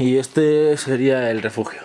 y este sería el refugio.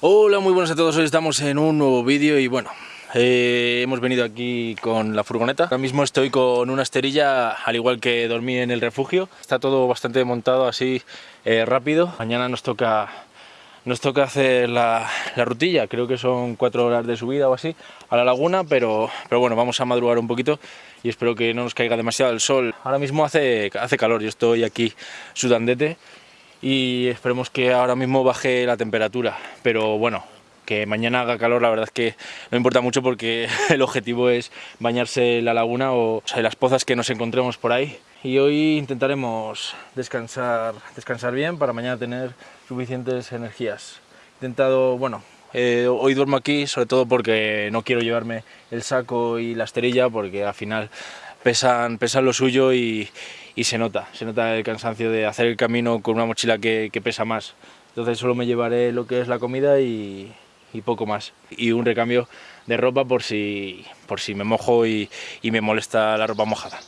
Hola, muy buenas a todos, hoy estamos en un nuevo vídeo y bueno, eh, hemos venido aquí con la furgoneta. Ahora mismo estoy con una esterilla, al igual que dormí en el refugio. Está todo bastante montado así eh, rápido. Mañana nos toca nos toca hacer la, rutilla, creo que son cuatro horas de subida o así, a la laguna, pero, pero bueno, vamos a madrugar un poquito y espero que no nos caiga demasiado el sol. Ahora mismo hace, hace calor, yo estoy aquí sudandete y esperemos que ahora mismo baje la temperatura, pero bueno, que mañana haga calor la verdad es que no importa mucho porque el objetivo es bañarse en la laguna o, en las pozas que nos encontremos por ahí y hoy intentaremos descansar, descansar bien para mañana tener suficientes energías. Intentado, bueno, eh, hoy duermo aquí sobre todo porque no quiero llevarme el saco y la esterilla porque al final pesan, pesan lo suyo y, y se nota, se nota el cansancio de hacer el camino con una mochila que, que pesa más. Entonces solo me llevaré lo que es la comida y, y poco más. Y un recambio de ropa por si, por si me mojo y, y me molesta la ropa mojada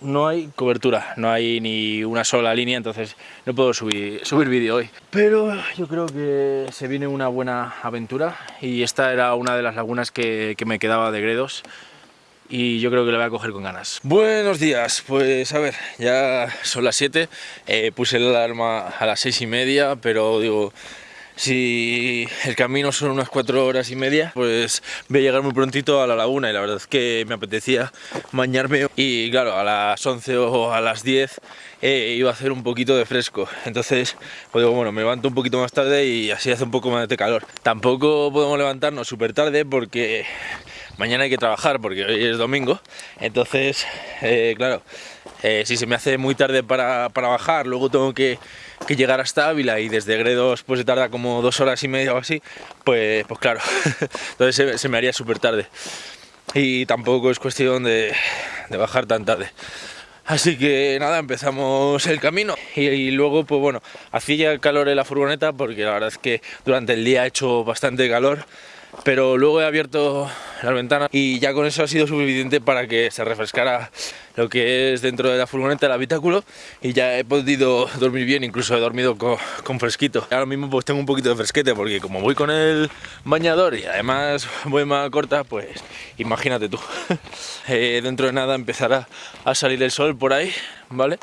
no hay cobertura, no hay ni una sola línea, entonces no puedo subir, subir vídeo hoy. Pero yo creo que se viene una buena aventura y esta era una de las lagunas que, me quedaba de Gredos y yo creo que la voy a coger con ganas. Buenos días, pues a ver, ya son las 7, eh, puse la alarma a las 6 y media, pero digo, si el camino son unas cuatro horas y media, pues voy a llegar muy prontito a la laguna y la verdad es que me apetecía bañarme y claro, a las 11 o a las 10 eh, iba a hacer un poquito de fresco, entonces pues digo, bueno, me levanto un poquito más tarde y así hace un poco más de calor. Tampoco podemos levantarnos súper tarde porque mañana hay que trabajar porque hoy es domingo, entonces, eh, claro, eh, si se me hace muy tarde para, para bajar, luego tengo que que llegar hasta Ávila y desde Gredos pues se tarda como dos horas y media o así, pues, pues claro, entonces se, me haría súper tarde. Y tampoco es cuestión de, bajar tan tarde. Así que nada, empezamos el camino y, luego pues bueno, hacía calor en la furgoneta porque la verdad es que durante el día ha hecho bastante calor pero luego he abierto las ventanas y ya con eso ha sido suficiente para que se refrescara lo que es dentro de la furgoneta, el habitáculo y ya he podido dormir bien, incluso he dormido con, fresquito. Ahora mismo pues tengo un poquito de fresquete porque como voy con el bañador y además voy más corta, pues imagínate tú. Eh, dentro de nada empezará a salir el sol por ahí, ¿vale?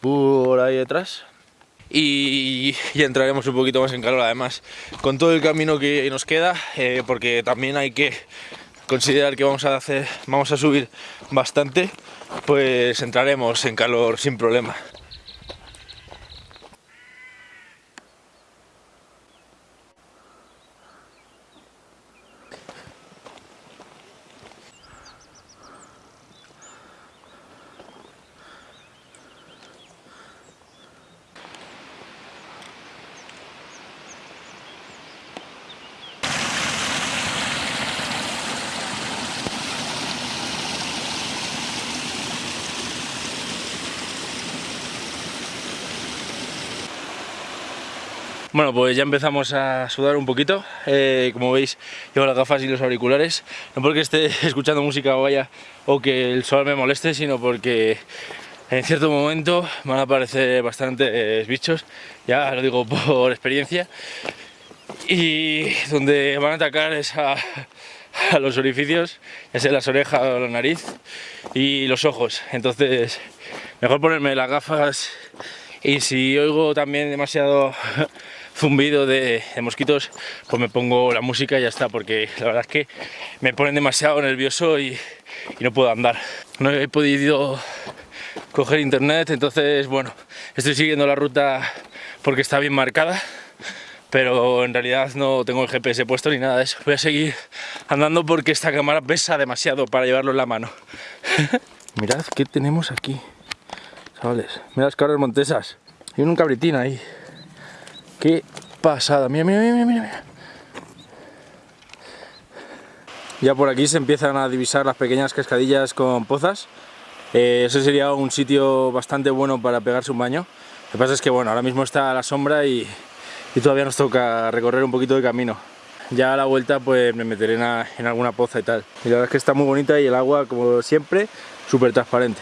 Por ahí detrás y entraremos un poquito más en calor además con todo el camino que nos queda eh, porque también hay que considerar que vamos a hacer vamos a subir bastante pues entraremos en calor sin problema Bueno, pues ya empezamos a sudar un poquito. Eh, como veis, llevo las gafas y los auriculares. No porque esté escuchando música o vaya o que el sol me moleste, sino porque en cierto momento van a aparecer bastantes bichos, ya lo digo por experiencia. Y donde van a atacar es a, los orificios, ya sea las orejas o la nariz y los ojos. Entonces, mejor ponerme las gafas y si oigo también demasiado zumbido de, mosquitos, pues me pongo la música y ya está, porque la verdad es que me ponen demasiado nervioso y, no puedo andar. No he podido coger internet, entonces bueno, estoy siguiendo la ruta porque está bien marcada, pero en realidad no tengo el GPS puesto ni nada de eso. Voy a seguir andando porque esta cámara pesa demasiado para llevarlo en la mano. Mirad qué tenemos aquí, chavales. Mirad las cabras montesas. Hay un cabritín ahí. Qué pasada. Mira, mira, mira, mira, Ya por aquí se empiezan a divisar las pequeñas cascadillas con pozas. Eh, ese sería un sitio bastante bueno para pegarse un baño. Lo que pasa es que bueno, ahora mismo está a la sombra y, todavía nos toca recorrer un poquito de camino. Ya a la vuelta pues me meteré en, en alguna poza y tal. Y la verdad es que está muy bonita y el agua, como siempre, súper transparente.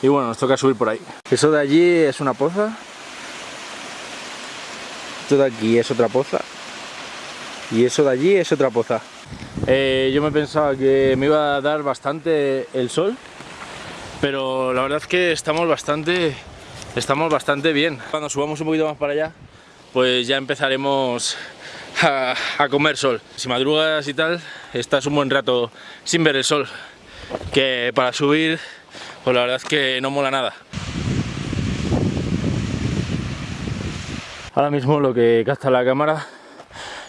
Y bueno, nos toca subir por ahí. Eso de allí es una poza Esto de aquí es otra poza. Y eso de allí es otra poza. Eh, yo me pensaba que me iba a dar bastante el sol, pero la verdad es que estamos bastante, estamos bastante bien. Cuando subamos un poquito más para allá, pues ya empezaremos a, a comer sol. Si madrugas y tal, estás un buen rato sin ver el sol, que para subir, pues la verdad es que no mola nada. Ahora mismo lo que capta la cámara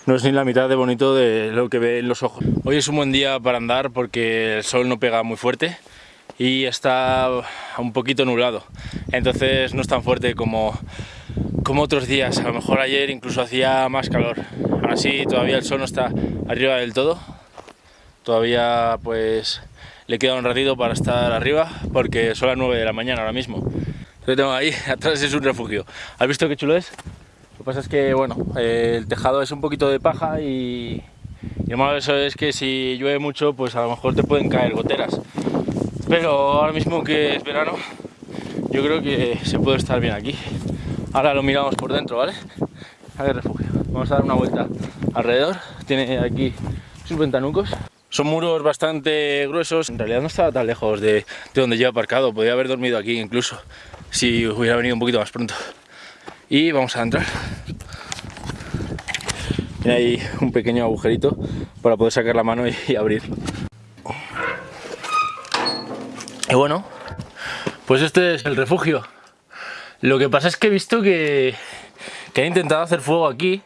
no es ni la mitad de bonito de lo que ve en los ojos. Hoy es un buen día para andar porque el sol no pega muy fuerte y está un poquito nublado, entonces no es tan fuerte como, como otros días. A lo mejor ayer incluso hacía más calor. Aún así todavía el sol no está arriba del todo. Todavía pues le queda un ratito para estar arriba porque son las 9 de la mañana ahora mismo. Lo tengo ahí, atrás es un refugio. ¿Has visto qué chulo es? Que pasa es que, bueno, el tejado es un poquito de paja y, y lo malo de eso es que si llueve mucho, pues a lo mejor te pueden caer goteras. Pero ahora mismo que es verano, yo creo que se puede estar bien aquí. Ahora lo miramos por dentro, ¿vale? A refugio. Vamos a dar una vuelta alrededor. Tiene aquí sus ventanucos. Son muros bastante gruesos. En realidad no estaba tan lejos de, de donde yo he aparcado. Podría haber dormido aquí incluso, si hubiera venido un poquito más pronto y vamos a entrar tiene ahí un pequeño agujerito para poder sacar la mano y, abrir y bueno pues este es el refugio lo que pasa es que he visto que, que han intentado hacer fuego aquí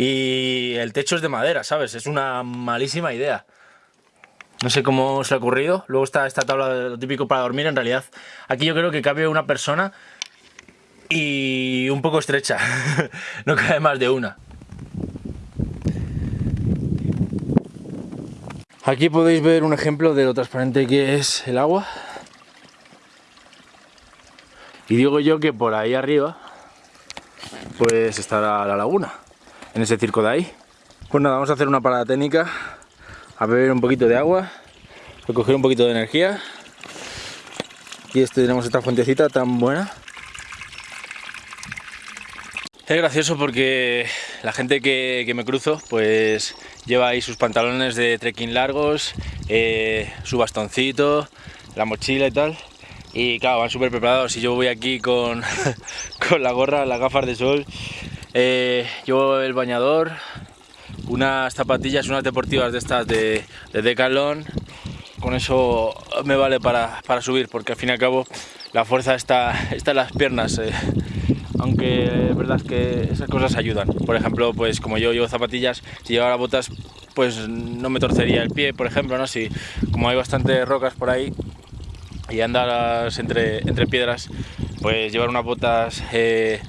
y el techo es de madera, ¿sabes? Es una malísima idea. No sé cómo se ha ocurrido. Luego está esta tabla lo típico para dormir. En realidad, aquí yo creo que cabe una persona y un poco estrecha, no cabe más de una. Aquí podéis ver un ejemplo de lo transparente que es el agua. Y digo yo que por ahí arriba, pues estará la laguna, en ese circo de ahí. Pues nada, vamos a hacer una parada técnica, a beber un poquito de agua, recoger un poquito de energía. Y este tenemos esta fuentecita tan buena es gracioso porque la gente que, me cruzo pues lleva ahí sus pantalones de trekking largos, eh, su bastoncito, la mochila y tal. Y claro, van súper preparados y yo voy aquí con, con la gorra, las gafas de sol, eh, llevo el bañador, unas zapatillas, unas deportivas de estas de, de. Con eso me vale para, subir porque al fin y al cabo la fuerza está, está en las piernas. Eh aunque es verdad que esas cosas ayudan. Por ejemplo, pues como yo llevo zapatillas, si llevara botas, pues no me torcería el pie, por ejemplo, ¿no? Si, como hay bastantes rocas por ahí y andas entre, entre piedras, pues llevar unas botas eh,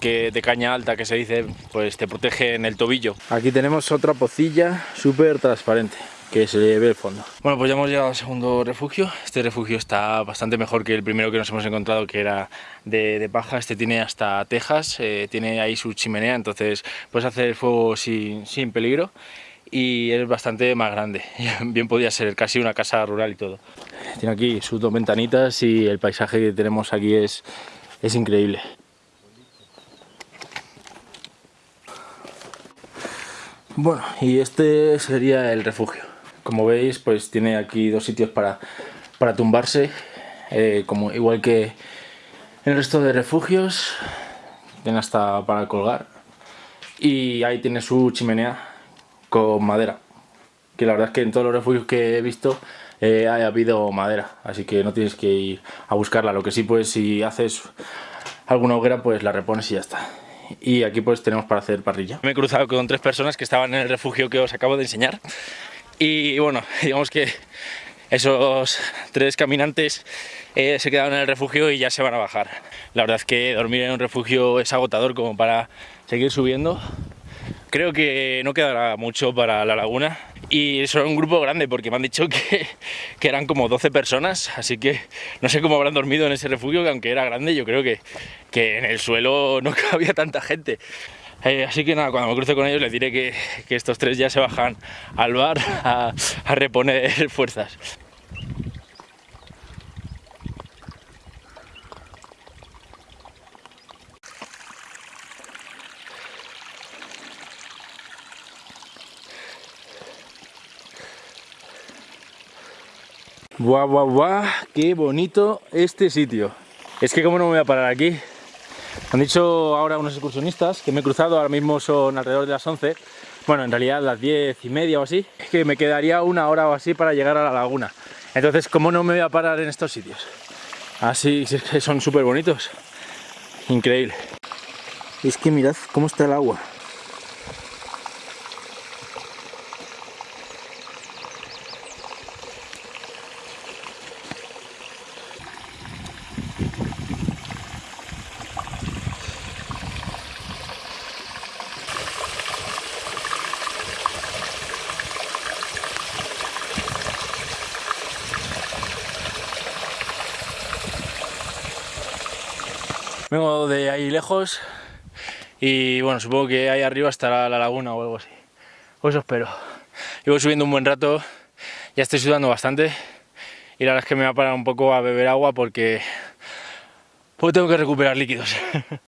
que de caña alta, que se dice, pues te protege en el tobillo. Aquí tenemos otra pocilla súper transparente que se ve el fondo. Bueno, pues ya hemos llegado al segundo refugio. Este refugio está bastante mejor que el primero que nos hemos encontrado, que era de, paja. Este tiene hasta tejas, eh, tiene ahí su chimenea, entonces puedes hacer fuego sin, sin peligro y es bastante más grande. Bien podría ser casi una casa rural y todo. Tiene aquí sus dos ventanitas y el paisaje que tenemos aquí es, es increíble. Bueno, y este sería el refugio. Como veis, pues tiene aquí dos sitios para, para tumbarse, eh, como igual que el resto de refugios. Tiene hasta para colgar. Y ahí tiene su chimenea con madera. Que la verdad es que en todos los refugios que he visto eh, ha habido madera, así que no tienes que ir a buscarla. Lo que sí, pues si haces alguna hoguera, pues la repones y ya está. Y aquí pues tenemos para hacer parrilla. Me he cruzado con tres personas que estaban en el refugio que os acabo de enseñar y bueno, digamos que esos tres caminantes eh, se quedaron en el refugio y ya se van a bajar. La verdad es que dormir en un refugio es agotador como para seguir subiendo. Creo que no quedará mucho para la laguna y son un grupo grande porque me han dicho que, que, eran como 12 personas, así que no sé cómo habrán dormido en ese refugio, que aunque era grande yo creo que, que en el suelo no cabía tanta gente. Eh, así que nada, cuando me cruce con ellos les diré que, que estos tres ya se bajan al bar a, a reponer fuerzas. Guau, guau, guau, qué bonito este sitio. Es que como no me voy a parar aquí, han dicho ahora unos excursionistas que me he cruzado, ahora mismo son alrededor de las 11. Bueno, en realidad las 10 y media o así. Que me quedaría una hora o así para llegar a la laguna. Entonces, ¿cómo no me voy a parar en estos sitios? Así, que son súper bonitos. Increíble. Es que mirad cómo está el agua. Vengo de ahí lejos y bueno, supongo que ahí arriba estará la laguna o algo así. Pues eso espero. Llevo subiendo un buen rato, ya estoy sudando bastante y la verdad es que me voy a parar un poco a beber agua porque, porque tengo que recuperar líquidos.